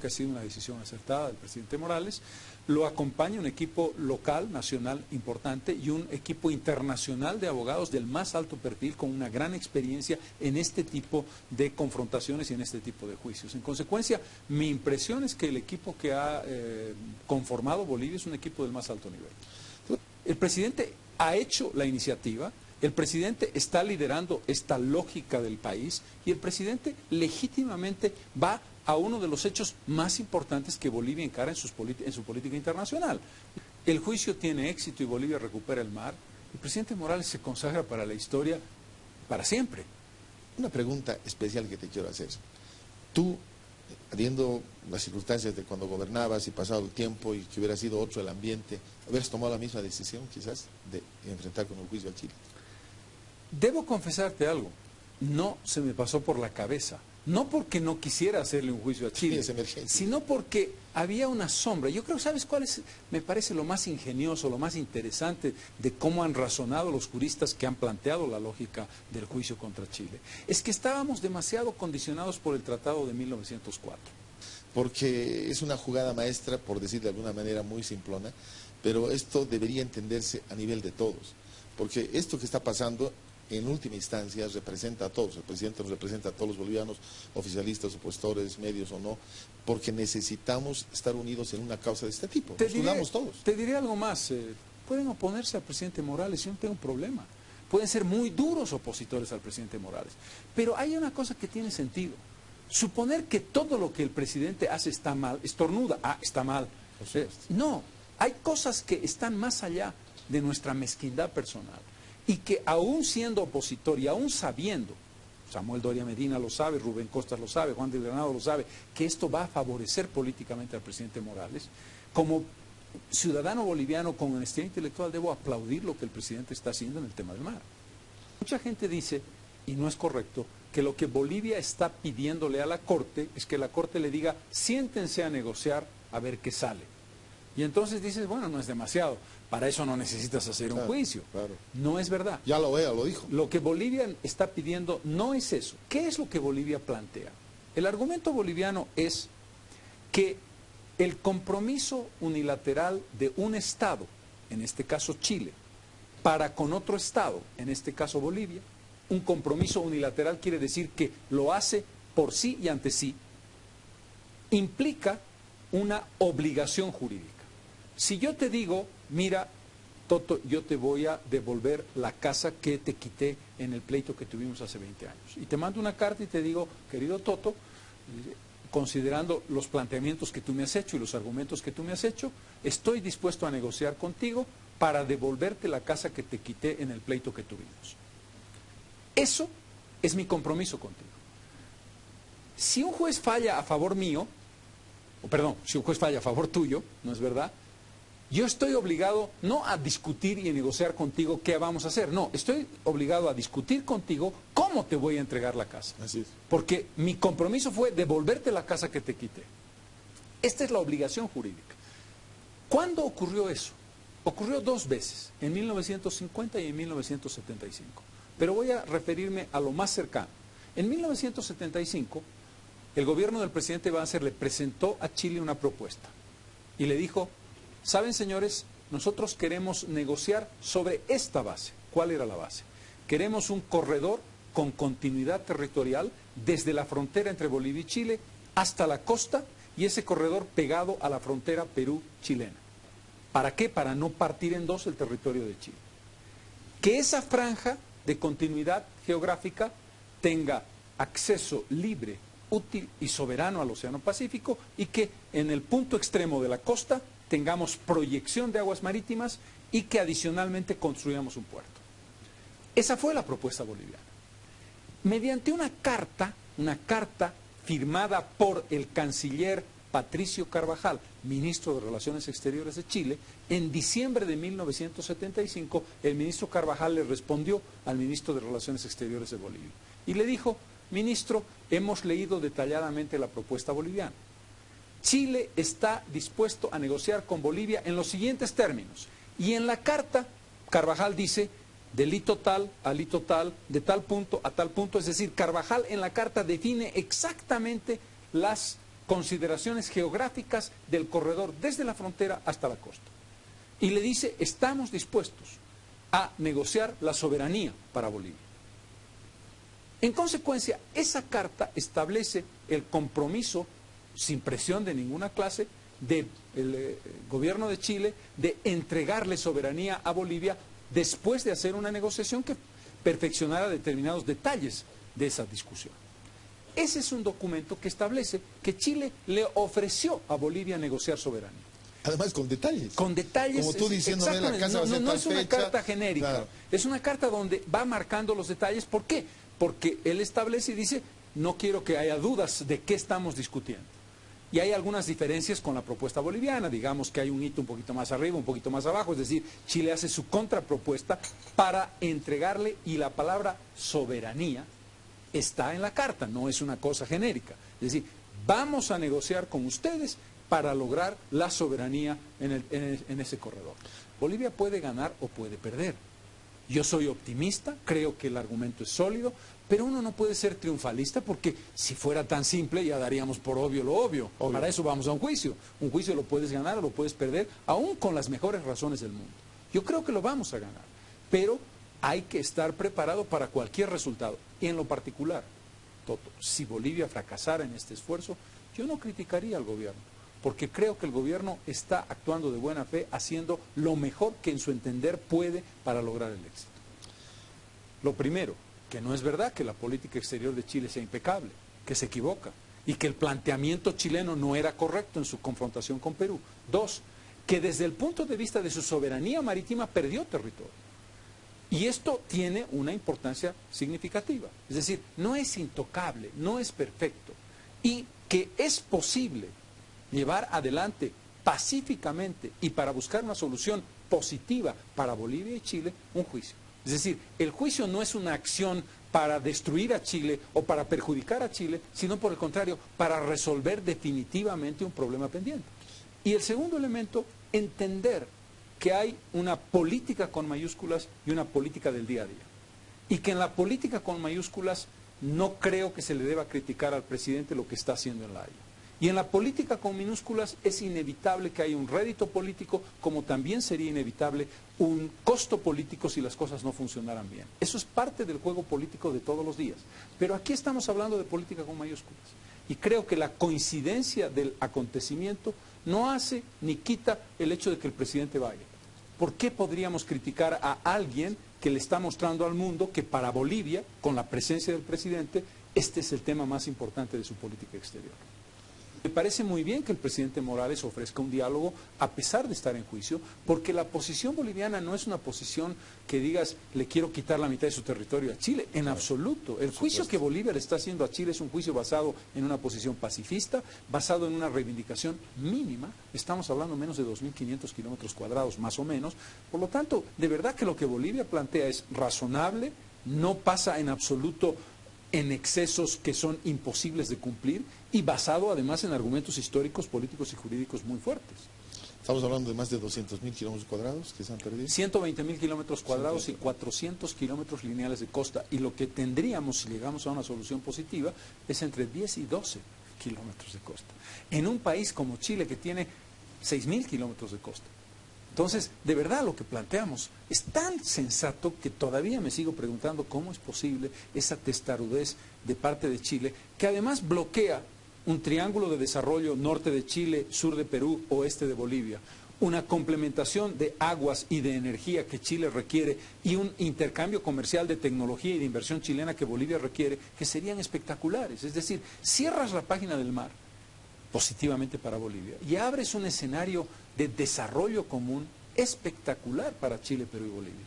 que ha sido una decisión acertada del presidente Morales. Lo acompaña un equipo local, nacional importante y un equipo internacional de abogados del más alto perfil con una gran experiencia en este tipo de confrontaciones y en este tipo de juicios. En consecuencia, mi impresión es que el equipo que ha eh, conformado Bolivia es un equipo del más alto nivel. El presidente ha hecho la iniciativa, el presidente está liderando esta lógica del país y el presidente legítimamente va a uno de los hechos más importantes que Bolivia encara en, en su política internacional. El juicio tiene éxito y Bolivia recupera el mar. El presidente Morales se consagra para la historia para siempre. Una pregunta especial que te quiero hacer. Tú, viendo las circunstancias de cuando gobernabas y pasado el tiempo y que hubiera sido otro el ambiente, ¿hubieras tomado la misma decisión quizás de enfrentar con el juicio a Chile? Debo confesarte algo, no se me pasó por la cabeza, no porque no quisiera hacerle un juicio a Chile, sino porque había una sombra. Yo creo, ¿sabes cuál es? Me parece lo más ingenioso, lo más interesante de cómo han razonado los juristas que han planteado la lógica del juicio contra Chile. Es que estábamos demasiado condicionados por el Tratado de 1904. Porque es una jugada maestra, por decir de alguna manera muy simplona, pero esto debería entenderse a nivel de todos. Porque esto que está pasando en última instancia representa a todos, el presidente nos representa a todos los bolivianos, oficialistas, opositores, medios o no, porque necesitamos estar unidos en una causa de este tipo, te nos todos. Te diré algo más, eh, pueden oponerse al presidente Morales, yo no tengo un problema, pueden ser muy duros opositores al presidente Morales, pero hay una cosa que tiene sentido, suponer que todo lo que el presidente hace está mal, estornuda, ah, está mal, eh, no, hay cosas que están más allá de nuestra mezquindad personal y que aún siendo opositor y aún sabiendo, Samuel Doria Medina lo sabe, Rubén Costas lo sabe, Juan del Granado lo sabe, que esto va a favorecer políticamente al presidente Morales, como ciudadano boliviano con honestidad intelectual debo aplaudir lo que el presidente está haciendo en el tema del mar. Mucha gente dice, y no es correcto, que lo que Bolivia está pidiéndole a la Corte es que la Corte le diga, siéntense a negociar a ver qué sale. Y entonces dices, bueno, no es demasiado. Para eso no necesitas hacer un juicio. No es verdad. Ya lo veo, lo dijo. Lo que Bolivia está pidiendo no es eso. ¿Qué es lo que Bolivia plantea? El argumento boliviano es que el compromiso unilateral de un Estado, en este caso Chile, para con otro Estado, en este caso Bolivia, un compromiso unilateral quiere decir que lo hace por sí y ante sí, implica una obligación jurídica. Si yo te digo, mira, Toto, yo te voy a devolver la casa que te quité en el pleito que tuvimos hace 20 años. Y te mando una carta y te digo, querido Toto, considerando los planteamientos que tú me has hecho y los argumentos que tú me has hecho, estoy dispuesto a negociar contigo para devolverte la casa que te quité en el pleito que tuvimos. Eso es mi compromiso contigo. Si un juez falla a favor mío, o perdón, si un juez falla a favor tuyo, ¿no es verdad? Yo estoy obligado no a discutir y a negociar contigo qué vamos a hacer, no, estoy obligado a discutir contigo cómo te voy a entregar la casa. Así es. Porque mi compromiso fue devolverte la casa que te quité. Esta es la obligación jurídica. ¿Cuándo ocurrió eso? Ocurrió dos veces, en 1950 y en 1975. Pero voy a referirme a lo más cercano. En 1975, el gobierno del presidente Banzer le presentó a Chile una propuesta y le dijo, Saben, señores, nosotros queremos negociar sobre esta base. ¿Cuál era la base? Queremos un corredor con continuidad territorial desde la frontera entre Bolivia y Chile hasta la costa y ese corredor pegado a la frontera Perú-chilena. ¿Para qué? Para no partir en dos el territorio de Chile. Que esa franja de continuidad geográfica tenga acceso libre, útil y soberano al Océano Pacífico y que en el punto extremo de la costa tengamos proyección de aguas marítimas y que adicionalmente construyamos un puerto. Esa fue la propuesta boliviana. Mediante una carta, una carta firmada por el canciller Patricio Carvajal, ministro de Relaciones Exteriores de Chile, en diciembre de 1975 el ministro Carvajal le respondió al ministro de Relaciones Exteriores de Bolivia y le dijo, ministro, hemos leído detalladamente la propuesta boliviana. Chile está dispuesto a negociar con Bolivia en los siguientes términos. Y en la carta, Carvajal dice, delito tal, alito tal, de tal punto a tal punto. Es decir, Carvajal en la carta define exactamente las consideraciones geográficas del corredor desde la frontera hasta la costa. Y le dice, estamos dispuestos a negociar la soberanía para Bolivia. En consecuencia, esa carta establece el compromiso, sin presión de ninguna clase, del eh, gobierno de Chile de entregarle soberanía a Bolivia después de hacer una negociación que perfeccionara determinados detalles de esa discusión. Ese es un documento que establece que Chile le ofreció a Bolivia negociar soberanía. Además con detalles. Con detalles. Como tú diciéndome la casa no, no, es una carta genérica, es una carta donde va marcando los detalles. ¿Por qué? Porque él establece y dice, no quiero que haya dudas de qué estamos discutiendo. Y hay algunas diferencias con la propuesta boliviana, digamos que hay un hito un poquito más arriba, un poquito más abajo, es decir, Chile hace su contrapropuesta para entregarle, y la palabra soberanía está en la carta, no es una cosa genérica. Es decir, vamos a negociar con ustedes para lograr la soberanía en, en ese corredor. Bolivia puede ganar o puede perder. Yo soy optimista, creo que el argumento es sólido, pero uno no puede ser triunfalista porque si fuera tan simple ya daríamos por obvio lo obvio. Para eso vamos a un juicio. Un juicio lo puedes ganar o lo puedes perder, aún con las mejores razones del mundo. Yo creo que lo vamos a ganar, pero hay que estar preparado para cualquier resultado. Y en lo particular, Toto, si Bolivia fracasara en este esfuerzo, yo no criticaría al gobierno, porque creo que el gobierno está actuando de buena fe, haciendo lo mejor que en su entender puede para lograr el éxito. Lo primero, que no es verdad que la política exterior de Chile sea impecable, que se equivoca y que el planteamiento chileno no era correcto en su confrontación con Perú. Dos, que desde el punto de vista de su soberanía marítima perdió territorio. Y esto tiene una importancia significativa. Es decir, no es intocable, no es perfecto. Y que es posible llevar adelante pacíficamente y para buscar una solución positiva para Bolivia y Chile un juicio. Es decir, el juicio no es una acción para destruir a Chile o para perjudicar a Chile, sino por el contrario, para resolver definitivamente un problema pendiente. Y el segundo elemento, entender que hay una política con mayúsculas y una política del día a día. Y que en la política con mayúsculas no creo que se le deba criticar al presidente lo que está haciendo en la Haya. Y en la política con minúsculas es inevitable que haya un rédito político, como también sería inevitable un costo político si las cosas no funcionaran bien. Eso es parte del juego político de todos los días. Pero aquí estamos hablando de política con mayúsculas. Y creo que la coincidencia del acontecimiento no hace ni quita el hecho de que el presidente vaya. ¿Por qué podríamos criticar a alguien que le está mostrando al mundo que para Bolivia, con la presencia del presidente, este es el tema más importante de su política exterior? Me parece muy bien que el presidente Morales ofrezca un diálogo a pesar de estar en juicio, porque la posición boliviana no es una posición que digas le quiero quitar la mitad de su territorio a Chile, en absoluto. El juicio que Bolivia le está haciendo a Chile es un juicio basado en una posición pacifista, basado en una reivindicación mínima, estamos hablando menos de 2.500 kilómetros cuadrados más o menos, por lo tanto, de verdad que lo que Bolivia plantea es razonable, no pasa en absoluto en excesos que son imposibles de cumplir y basado además en argumentos históricos, políticos y jurídicos muy fuertes. Estamos hablando de más de 200 mil kilómetros cuadrados que se han perdido. 120 mil kilómetros cuadrados y 400 kilómetros lineales de costa. Y lo que tendríamos, si llegamos a una solución positiva, es entre 10 y 12 kilómetros de costa. En un país como Chile, que tiene 6 mil kilómetros de costa. Entonces, de verdad lo que planteamos es tan sensato que todavía me sigo preguntando cómo es posible esa testarudez de parte de Chile, que además bloquea un triángulo de desarrollo norte de Chile, sur de Perú, oeste de Bolivia, una complementación de aguas y de energía que Chile requiere y un intercambio comercial de tecnología y de inversión chilena que Bolivia requiere, que serían espectaculares. Es decir, cierras la página del mar positivamente para Bolivia y abres un escenario de desarrollo común espectacular para Chile, Perú y Bolivia.